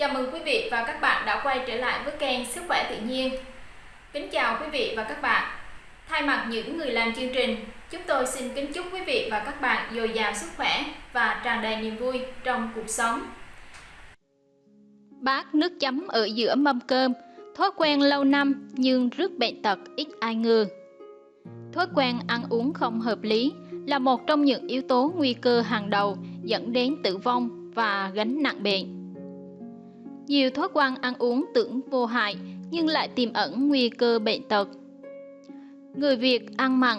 Chào mừng quý vị và các bạn đã quay trở lại với kênh Sức khỏe tự nhiên. Kính chào quý vị và các bạn. Thay mặt những người làm chương trình, chúng tôi xin kính chúc quý vị và các bạn dồi dào sức khỏe và tràn đầy niềm vui trong cuộc sống. Bát nước chấm ở giữa mâm cơm, thói quen lâu năm nhưng rước bệnh tật ít ai ngờ. Thói quen ăn uống không hợp lý là một trong những yếu tố nguy cơ hàng đầu dẫn đến tử vong và gánh nặng bệnh. Nhiều thói quen ăn uống tưởng vô hại nhưng lại tiềm ẩn nguy cơ bệnh tật. Người Việt ăn mặn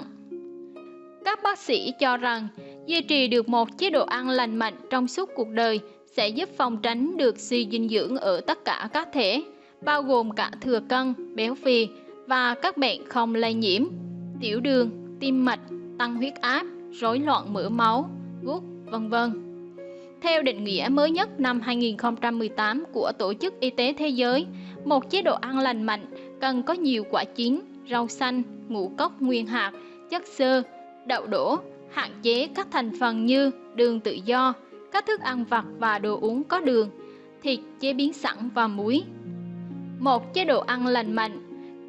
Các bác sĩ cho rằng duy trì được một chế độ ăn lành mạnh trong suốt cuộc đời sẽ giúp phòng tránh được suy dinh dưỡng ở tất cả các thể, bao gồm cả thừa cân, béo phì và các bệnh không lây nhiễm, tiểu đường, tim mạch, tăng huyết áp, rối loạn mỡ máu, gút, vân vân. Theo định nghĩa mới nhất năm 2018 của Tổ chức Y tế Thế giới, một chế độ ăn lành mạnh cần có nhiều quả chín, rau xanh, ngũ cốc nguyên hạt, chất xơ, đậu đỗ, hạn chế các thành phần như đường tự do, các thức ăn vặt và đồ uống có đường, thịt chế biến sẵn và muối. Một chế độ ăn lành mạnh,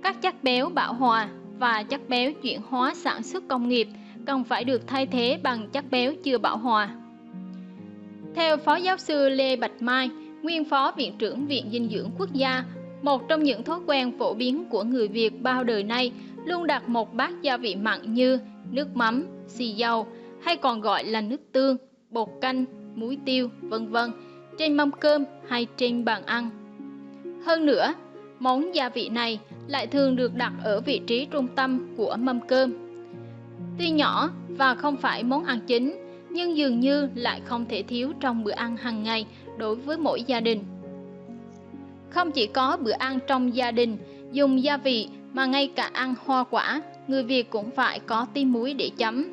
các chất béo bão hòa và chất béo chuyển hóa sản xuất công nghiệp cần phải được thay thế bằng chất béo chưa bão hòa. Theo Phó Giáo sư Lê Bạch Mai, nguyên Phó Viện trưởng Viện Dinh dưỡng Quốc gia, một trong những thói quen phổ biến của người Việt bao đời nay luôn đặt một bát gia vị mặn như nước mắm, xì dầu hay còn gọi là nước tương, bột canh, muối tiêu, vân vân trên mâm cơm hay trên bàn ăn. Hơn nữa, món gia vị này lại thường được đặt ở vị trí trung tâm của mâm cơm. Tuy nhỏ và không phải món ăn chính, nhưng dường như lại không thể thiếu trong bữa ăn hàng ngày đối với mỗi gia đình. Không chỉ có bữa ăn trong gia đình dùng gia vị mà ngay cả ăn hoa quả, người Việt cũng phải có tí muối để chấm.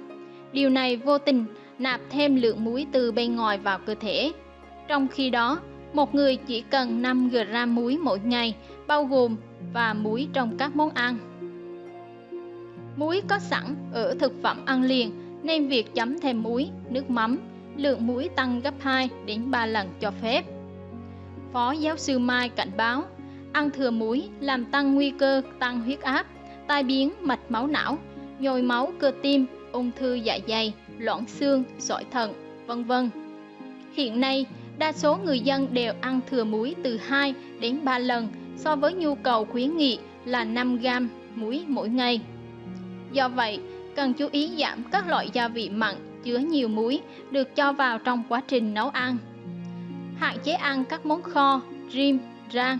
Điều này vô tình nạp thêm lượng muối từ bên ngoài vào cơ thể. Trong khi đó, một người chỉ cần 5 g muối mỗi ngày, bao gồm và muối trong các món ăn. Muối có sẵn ở thực phẩm ăn liền nên việc chấm thêm muối, nước mắm, lượng muối tăng gấp 2 đến 3 lần cho phép. Phó giáo sư Mai cảnh báo, ăn thừa muối làm tăng nguy cơ tăng huyết áp, tai biến mạch máu não, nhồi máu cơ tim, ung thư dạ dày, loãng xương, sỏi thận, vân vân. Hiện nay, đa số người dân đều ăn thừa muối từ 2 đến 3 lần so với nhu cầu khuyến nghị là 5 gram muối mỗi ngày. Do vậy, cần chú ý giảm các loại gia vị mặn chứa nhiều muối được cho vào trong quá trình nấu ăn. Hạn chế ăn các món kho, rim, rang.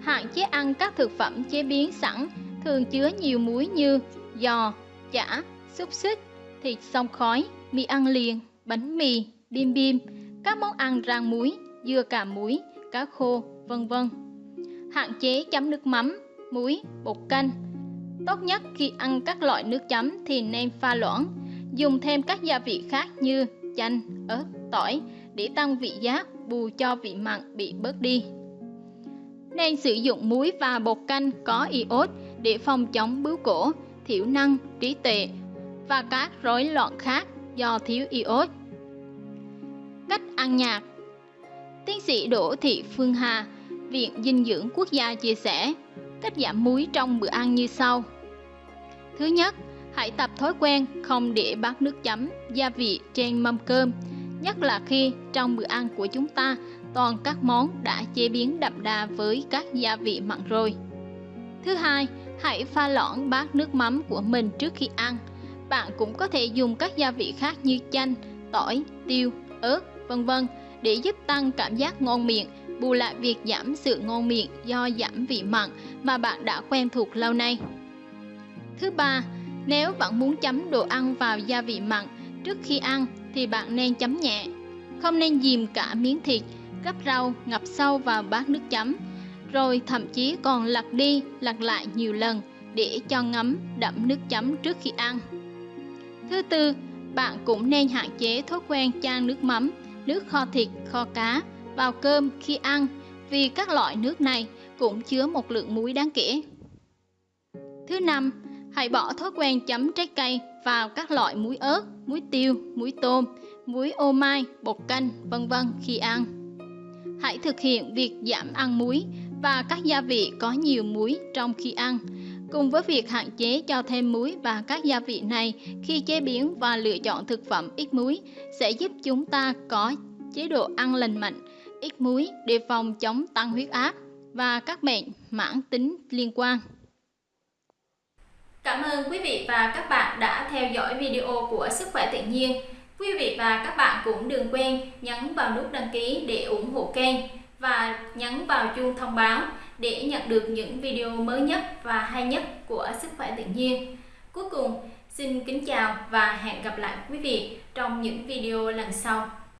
Hạn chế ăn các thực phẩm chế biến sẵn thường chứa nhiều muối như giò, chả, xúc xích, thịt xông khói, mì ăn liền, bánh mì, bim bim, các món ăn rang muối, dưa cà muối, cá khô, vân vân. Hạn chế chấm nước mắm, muối, bột canh, Tốt nhất khi ăn các loại nước chấm thì nên pha loãng, dùng thêm các gia vị khác như chanh, ớt, tỏi để tăng vị giác, bù cho vị mặn bị bớt đi. Nên sử dụng muối và bột canh có iốt để phòng chống bướu cổ, thiểu năng, trí tuệ và các rối loạn khác do thiếu iốt. Cách ăn nhạt Tiến sĩ Đỗ Thị Phương Hà, Viện Dinh dưỡng Quốc gia chia sẻ, cách giảm muối trong bữa ăn như sau. Thứ nhất, hãy tập thói quen không để bát nước chấm, gia vị trên mâm cơm, nhất là khi trong bữa ăn của chúng ta toàn các món đã chế biến đậm đà với các gia vị mặn rồi. Thứ hai, hãy pha loãng bát nước mắm của mình trước khi ăn. Bạn cũng có thể dùng các gia vị khác như chanh, tỏi, tiêu, ớt, vân vân để giúp tăng cảm giác ngon miệng, bù lại việc giảm sự ngon miệng do giảm vị mặn mà bạn đã quen thuộc lâu nay. Thứ ba, nếu bạn muốn chấm đồ ăn vào gia vị mặn trước khi ăn thì bạn nên chấm nhẹ. Không nên dìm cả miếng thịt, gắp rau ngập sâu vào bát nước chấm, rồi thậm chí còn lật đi lật lại nhiều lần để cho ngấm đậm nước chấm trước khi ăn. Thứ tư, bạn cũng nên hạn chế thói quen chan nước mắm, nước kho thịt, kho cá vào cơm khi ăn vì các loại nước này cũng chứa một lượng muối đáng kể. Thứ năm, hãy bỏ thói quen chấm trái cây vào các loại muối ớt, muối tiêu, muối tôm, muối ô mai, bột canh, vân vân khi ăn. Hãy thực hiện việc giảm ăn muối và các gia vị có nhiều muối trong khi ăn. Cùng với việc hạn chế cho thêm muối và các gia vị này khi chế biến và lựa chọn thực phẩm ít muối sẽ giúp chúng ta có chế độ ăn lành mạnh, ít muối để phòng chống tăng huyết áp và các bệnh mãn tính liên quan. Cảm ơn quý vị và các bạn đã theo dõi video của Sức khỏe tự nhiên. Quý vị và các bạn cũng đừng quên nhấn vào nút đăng ký để ủng hộ kênh và nhấn vào chuông thông báo để nhận được những video mới nhất và hay nhất của Sức khỏe tự nhiên. Cuối cùng, xin kính chào và hẹn gặp lại quý vị trong những video lần sau.